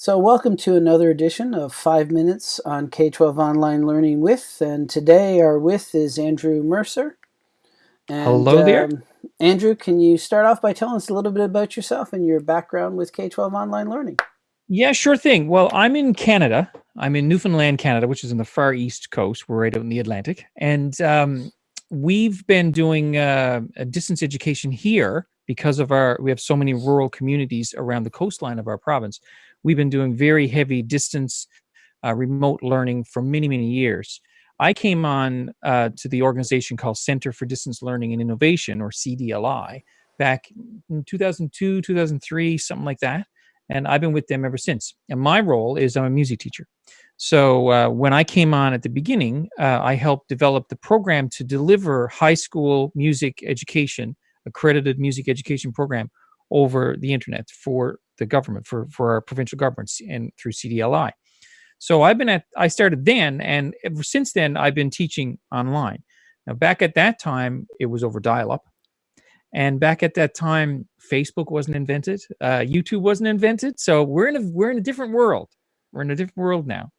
So welcome to another edition of 5 Minutes on K-12 Online Learning With, and today our with is Andrew Mercer. And, Hello there. Um, Andrew, can you start off by telling us a little bit about yourself and your background with K-12 Online Learning? Yeah, sure thing. Well, I'm in Canada. I'm in Newfoundland, Canada, which is in the far east coast. We're right out in the Atlantic. And um, we've been doing uh, a distance education here because of our, we have so many rural communities around the coastline of our province we've been doing very heavy distance uh, remote learning for many, many years. I came on uh, to the organization called Center for Distance Learning and Innovation, or CDLI, back in 2002, 2003, something like that. And I've been with them ever since. And my role is I'm a music teacher. So uh, when I came on at the beginning, uh, I helped develop the program to deliver high school music education, accredited music education program over the internet for the government, for, for our provincial governments and through CDLI. So I've been at, I started then, and ever since then, I've been teaching online. Now, back at that time, it was over dial up. And back at that time, Facebook wasn't invented, uh, YouTube wasn't invented. So we're in a we're in a different world. We're in a different world now.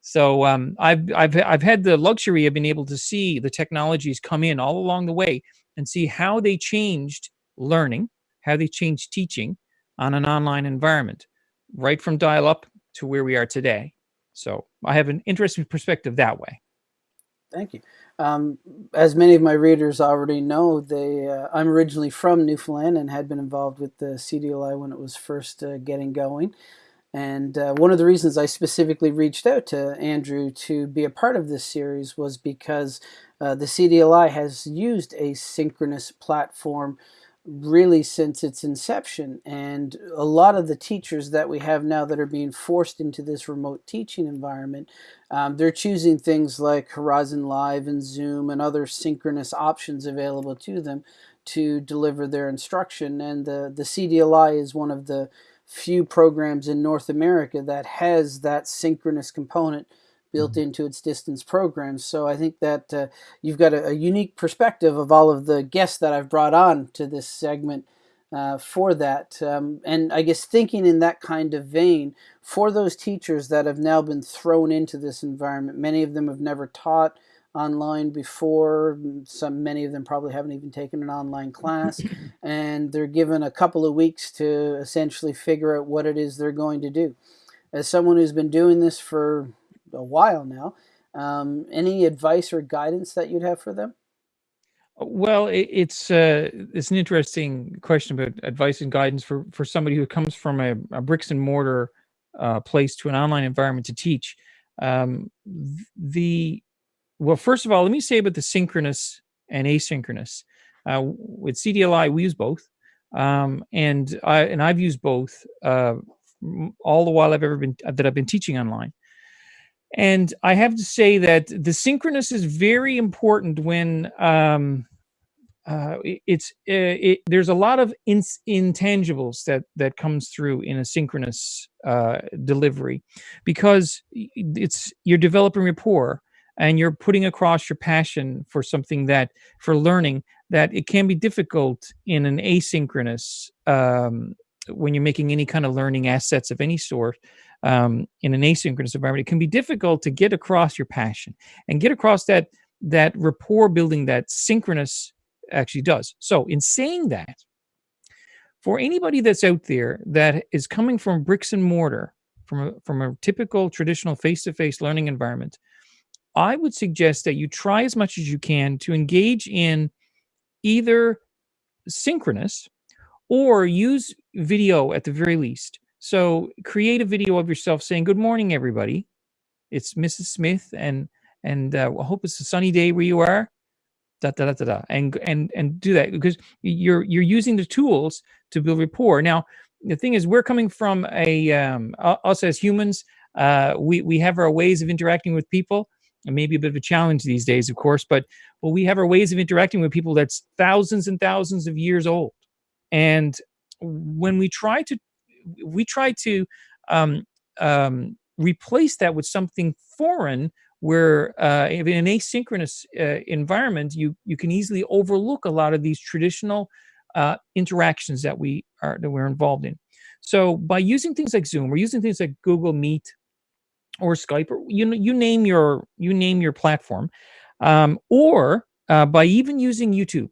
So um, I've I've I've had the luxury of being able to see the technologies come in all along the way and see how they changed learning, how they changed teaching on an online environment, right from dial up to where we are today. So I have an interesting perspective that way. Thank you. Um, as many of my readers already know, they uh, I'm originally from Newfoundland and had been involved with the CDLI when it was first uh, getting going. And uh, one of the reasons I specifically reached out to Andrew to be a part of this series was because uh, the CDLI has used a synchronous platform really since its inception. And a lot of the teachers that we have now that are being forced into this remote teaching environment, um, they're choosing things like Horizon Live and Zoom and other synchronous options available to them to deliver their instruction. And the, the CDLI is one of the few programs in North America that has that synchronous component built mm-hmm. into its distance programs. So I think that uh, you've got a, a, unique perspective of all of the guests that I've brought on to this segment uh, for that. Um, and I guess thinking in that kind of vein, for those teachers that have now been thrown into this environment, many of them have never taught online before some many of them probably haven't even taken an online class and they're given a couple of weeks to essentially figure out what it is they're going to do as someone who's been doing this for a while now. Um, any advice or guidance that you'd have for them? Well, it, it's uh, it's an interesting question about advice and guidance for for somebody who comes from a, a bricks and mortar uh, place to an online environment to teach. Um, the well, first of all, let me say about the synchronous and asynchronous. Uh, with CDLI, we use both, um, and I and I've used both uh, all the while I've ever been that I've been teaching online. And I have to say that the synchronous is very important when um, uh, it's uh, it, there's a lot of in, intangibles that that comes through in a synchronous uh, delivery because it's you're developing rapport and you're putting across your passion for something that for learning that it can be difficult in an asynchronous um, when you're making any kind of learning assets of any sort um, in an asynchronous environment, it can be difficult to get across your passion and get across that that rapport building that synchronous actually does. So in saying that, for anybody that's out there that is coming from bricks and mortar, from a, from a typical traditional face-to-face -face learning environment, I would suggest that you try as much as you can to engage in either synchronous or use video at the very least so create a video of yourself saying, good morning, everybody. It's Mrs. Smith and and uh, I hope it's a sunny day where you are. Da, da, da, da, da, and and and do that because you're you're using the tools to build rapport. Now, the thing is, we're coming from a um, us as humans. Uh, we we have our ways of interacting with people. maybe a bit of a challenge these days, of course, but but we have our ways of interacting with people that's thousands and thousands of years old. And when we try to we try to um, um, replace that with something foreign where uh, in an asynchronous uh, environment, you, you can easily overlook a lot of these traditional uh, interactions that we are that we're involved in. So by using things like Zoom or using things like Google Meet or Skype or you know you name your you name your platform, um, or uh, by even using YouTube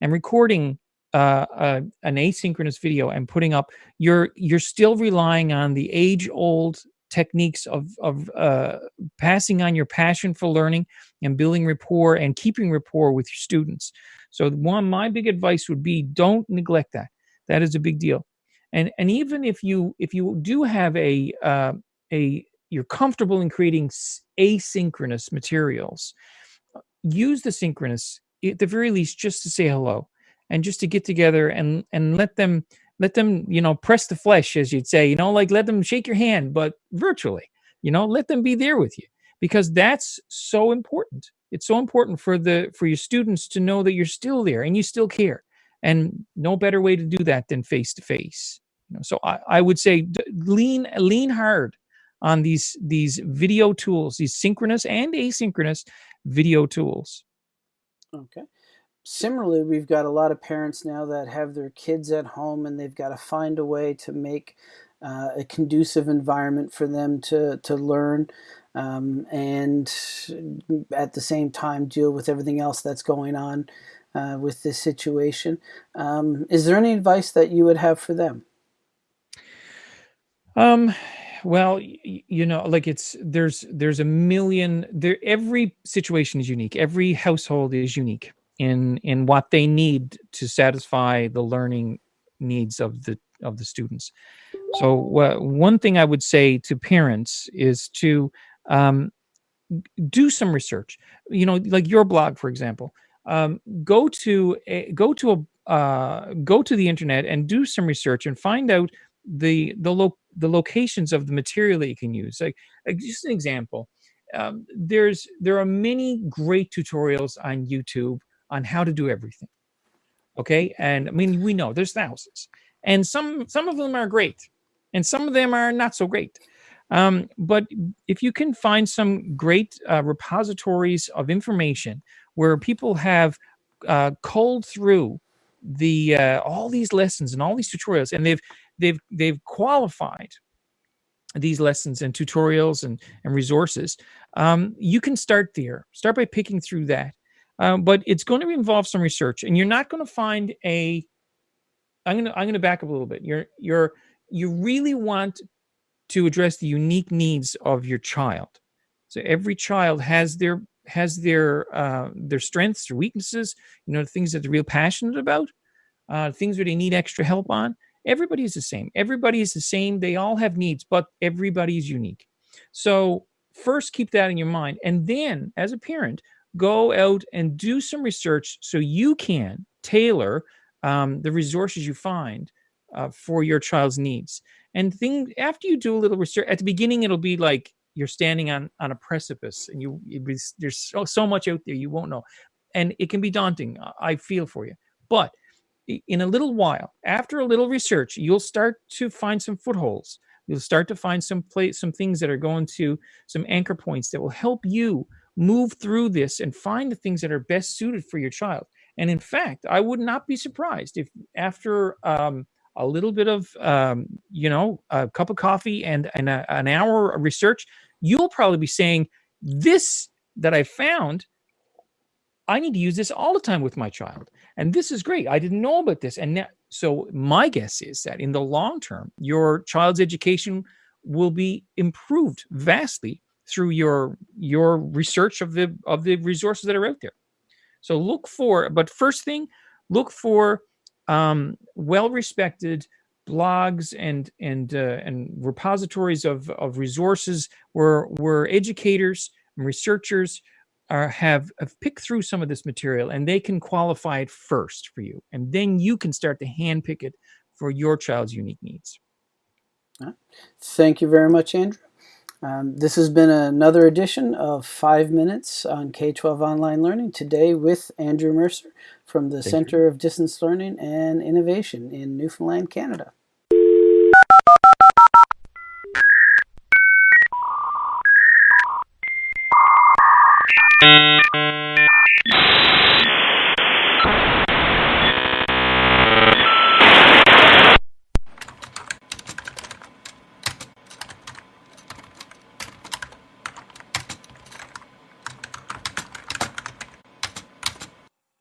and recording uh, uh, an asynchronous video and putting up, you're you're still relying on the age old techniques of of uh, passing on your passion for learning and building rapport and keeping rapport with your students. So one, my big advice would be don't neglect that. That is a big deal. And and even if you if you do have a uh, a you're comfortable in creating asynchronous materials, use the synchronous at the very least just to say hello and just to get together and and let them let them you know press the flesh as you'd say you know like let them shake your hand but virtually you know let them be there with you because that's so important. It's so important for the for your students to know that you're still there and you still care and no better way to do that than face to face you know, so I, I would say lean lean hard on these these video tools these synchronous and asynchronous video tools. Okay similarly, we've got a lot of parents now that have their kids at home and they've got to find a way to make uh, a conducive environment for them to, to learn um, and at the same time deal with everything else that's going on uh, with this situation. Um, is there any advice that you would have for them? Um, well, you know, like it's there's there's a million there every situation is unique. Every household is unique in in what they need to satisfy the learning needs of the of the students. So uh, one thing I would say to parents is to um, do some research. You know, like your blog, for example. Um, go to a, go to a uh, go to the internet and do some research and find out the the lo- the locations of the material that you can use. Like, like just an example, um, there's there are many great tutorials on YouTube on how to do everything. Okay. And I mean, we know there's thousands and some, some of them are great and some of them are not so great. Um, but if you can find some great uh, repositories of information where people have uh, culled through the uh, all these lessons and all these tutorials, and they've they've they've qualified these lessons and tutorials and and resources, um, you can start there. Start by picking through that, um, but it's going to involve some research, and you're not going to find a. I'm going to I'm going to back up a little bit. You're you're you really want to address the unique needs of your child. So every child has their has their uh, their strengths or weaknesses. You know, things that they're real passionate about, uh, things where they need extra help on. Everybody is the same. Everybody is the same. They all have needs, but everybody is unique. So first, keep that in your mind, and then, as a parent, go out and do some research so you can tailor um, the resources you find uh, for your child's needs. And thing after you do a little research at the beginning, it'll be like you're standing on on a precipice, and you be, there's so, so much out there you won't know, and it can be daunting. I feel for you, but in a little while, after a little research, you'll start to find some footholds. You'll start to find some place, some things that are going to some anchor points that will help you move through this and find the things that are best suited for your child. And in fact, I would not be surprised if after um, a little bit of, um, you know, a cup of coffee and, and a, an hour of research, you'll probably be saying, this that I found, I need to use this all the time with my child. And this is great. I didn't know about this. And so my guess is that in the long term, your child's education will be improved vastly through your your research of the of the resources that are out there. So look for, but first thing, look for um, well-respected blogs and and uh, and repositories of of resources where where educators and researchers are have, have picked through some of this material and they can qualify it first for you, and then you can start to handpick it for your child's unique needs. Thank you very much, Andrew. Um, this has been another edition of 5 Minutes on K-12 Online Learning, today with Andrew Mercer from the Thank Center you. of Distance Learning and Innovation in Newfoundland, Canada.